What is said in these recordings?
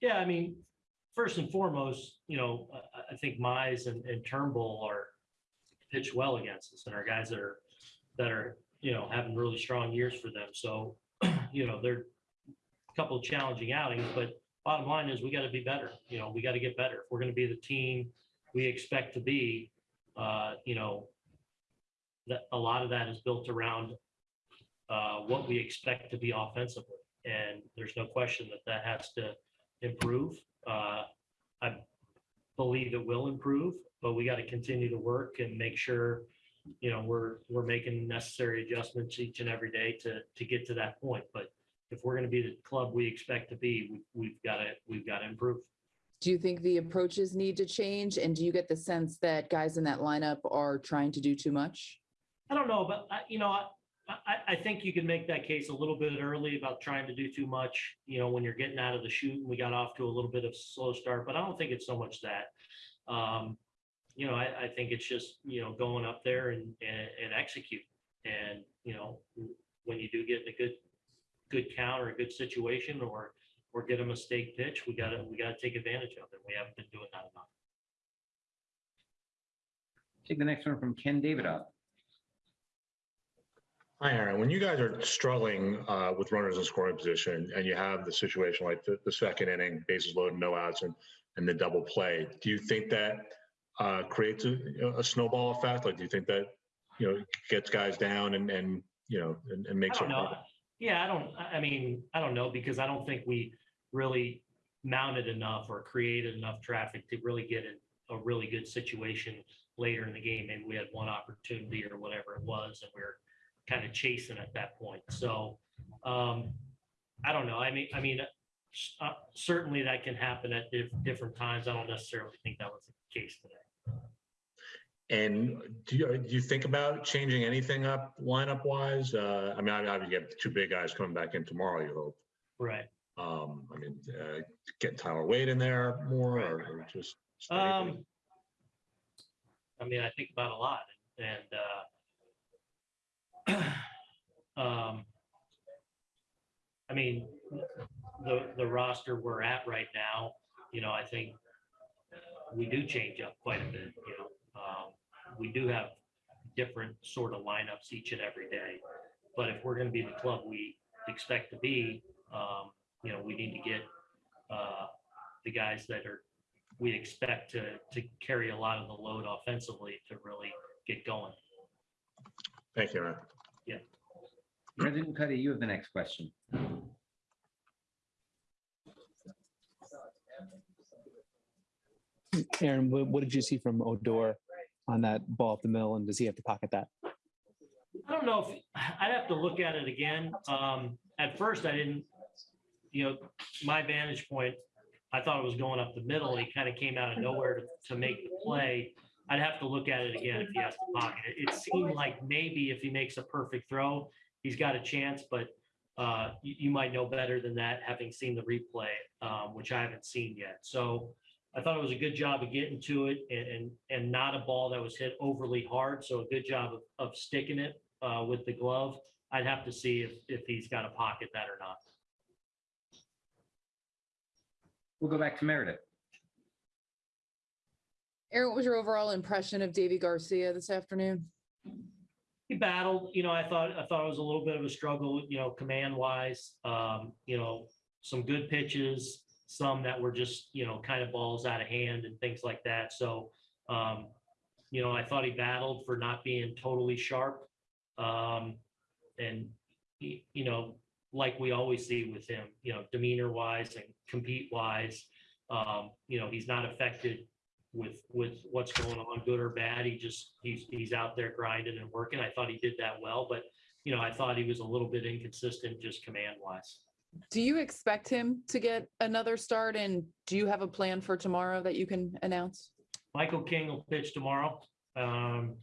yeah, I mean, first and foremost, you know, I, think Mize and, and Turnbull are pitched well against us and our guys that are, that are, you know, having really strong years for them. So, you know, they're a couple of challenging outings, but bottom line is we got to be better. You know, we got to get better. If we're going to be the team we expect to be, uh, you know, that a lot of that is built around uh, what we expect to be offensively. And there's no question that that has to improve. Uh, I believe it will improve, but we got to continue to work and make sure, you know, we're, we're making necessary adjustments each and every day to, to get to that point. But if we're going to be the club we expect to be, we- we've got to, we've got to improve. Do you think the approaches need to change? And do you get the sense that guys in that lineup are trying to do too much? I don't know, but I, you know, I, I, I think you can make that case a little bit early about trying to do too much, you know, when you're getting out of the chute and we got off to a little bit of slow start, but I don't think it's so much that. Um, you know, I, I think it's just, you know, going up there and, and, and execute. And, you know, when you do get in a good, good count or a good situation or, or get a mistake pitch, we gotta, we gotta take advantage of it. We haven't been doing that enough. Take the next one from Ken Davidoff. Hi, Aaron. When you guys are struggling uh, with runners in scoring position and you have the situation like the, the second inning, bases loaded, no outs, and, and the double play, do you think that uh, creates a, a snowball effect? Like, do you think that, you know, gets guys down and, and, you know, and, and makes don't. Yeah, I don't, I- mean, I don't know, because I don't think we really mounted enough or created enough traffic to really get in a really good situation later in the game. Maybe we had one opportunity or whatever it was, and we are kind of chasing at that point. So, um, I don't know. I mean, I mean, uh, certainly that can happen at dif- different times. I don't necessarily think that was the case today. And do you, do you think about changing anything up lineup wise? Uh, I mean, I obviously you have two big guys coming back in tomorrow, you hope. Right. Um, I mean, uh, getting Tyler Wade in there more or or just? just? Um, I mean, I think about a lot and, uh, um, I mean, the, the roster we're at right now, you know, I think we do change up quite a bit, you know. Um, we do have different sort of lineups each and every day. But if we're gonna be the club we expect to be, um, you know, we need to get, uh, the guys that are we expect to, to carry a lot of the load offensively to really get going. Thank you, Aaron. Brendan Kuty, you have the next question. Aaron, what, what did you see from Odor on that ball up the mill, and does he have to pocket that? I don't know if, I'd have to look at it again. Um, at first I didn't, you know, my vantage point, I thought it was going up the middle. He kind of came out of nowhere to, to make the play. I'd have to look at it again if he has to pocket it. It seemed like maybe if he makes a perfect throw, he's got a chance, but uh, you, you might know better than that, having seen the replay, um, which I haven't seen yet. So I thought it was a good job of getting to it and, and, and not a ball that was hit overly hard. So a good job of, of sticking it uh, with the glove. I'd have to see if, if he's got to pocket that or not. We'll go back to Meredith. Aaron, what was your overall impression of Deivi Garcia this afternoon? He battled, you know, I thought, I thought it was a little bit of a struggle, you know, command wise, um, you know, some good pitches, some that were just, you know, kind of balls out of hand and things like that. So, um, you know, I thought he battled for not being totally sharp. Um, and, you know, like we always see with him, you know, demeanor wise and compete wise, um, you know, he's not affected with, with what's going on, good or bad. He just, he's, he's out there grinding and working. I thought he did that well, but, you know, I thought he was a little bit inconsistent just command wise. Do you expect him to get another start? And do you have a plan for tomorrow that you can announce? Michael King will pitch tomorrow. Um,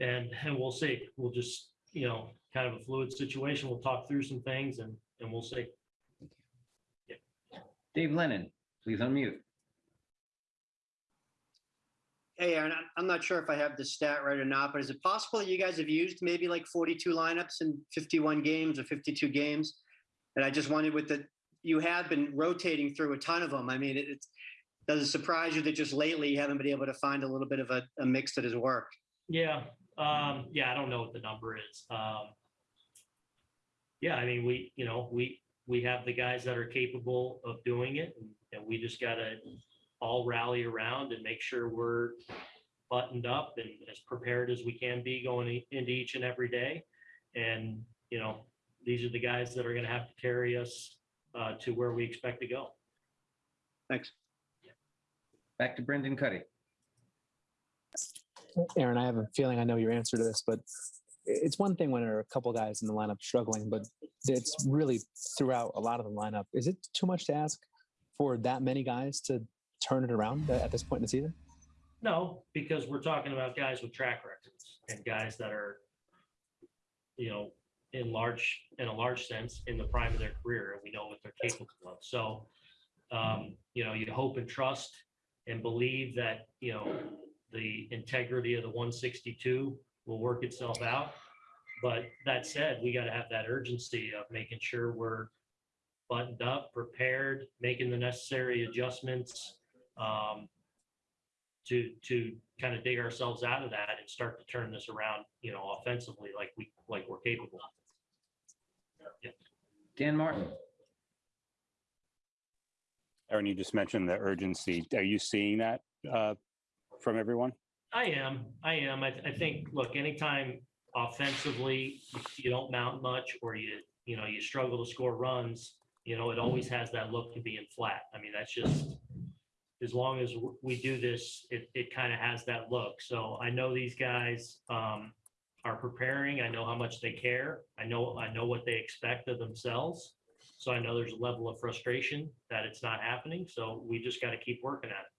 and, and we'll see. We'll just, you know, kind of a fluid situation. We'll talk through some things and, and we'll see. Yeah. Dave Lennon, please unmute. Hey, Aaron, I'm- not sure if I have the stat right or not, but is it possible that you guys have used maybe like 42 lineups in 51 games or 52 games? And I just wondered with the you have been rotating through a ton of them. I mean, it, it's, does it surprise you that just lately you haven't been able to find a little bit of a, a mix that has worked? Yeah, um, yeah, I don't know what the number is. Um, yeah, I mean, we, you know, we, we have the guys that are capable of doing it and- and we just gotta all rally around and make sure we're buttoned up and as prepared as we can be going into each and every day. And, you know, these are the guys that are gonna have to carry us, uh, to where we expect to go. Thanks. Back to Brendan Kuty. Aaron, I have a feeling I know your answer to this, but it's one thing when there are a couple guys in the lineup struggling, but it's really throughout a lot of the lineup. Is it too much to ask for that many guys to turn it around at this point in the season? No, because we're talking about guys with track records and guys that are, you know, in large, in a large sense, in the prime of their career, and we know what they're capable of. So, um, you know, you hope and trust and believe that, you know, the integrity of the one sixty-two will work itself out. But that said, we gotta have that urgency of making sure we're buttoned up, prepared, making the necessary adjustments. Um, to to kind of dig ourselves out of that and start to turn this around, you know, offensively like we like we're capable. of. Dan Martin. Aaron, you just mentioned the urgency. Are you seeing that uh, from everyone? I am, I am. I, I think, look, anytime offensively you don't mount much or you, you know, you struggle to score runs, you know, it always has that look to being flat. I mean, that's just, as long as we do this, it, it kind of has that look. So I know these guys um, are preparing. I know how much they care. I know, I know what they expect of themselves. So I know there's a level of frustration that it's not happening. So we just got to keep working at it.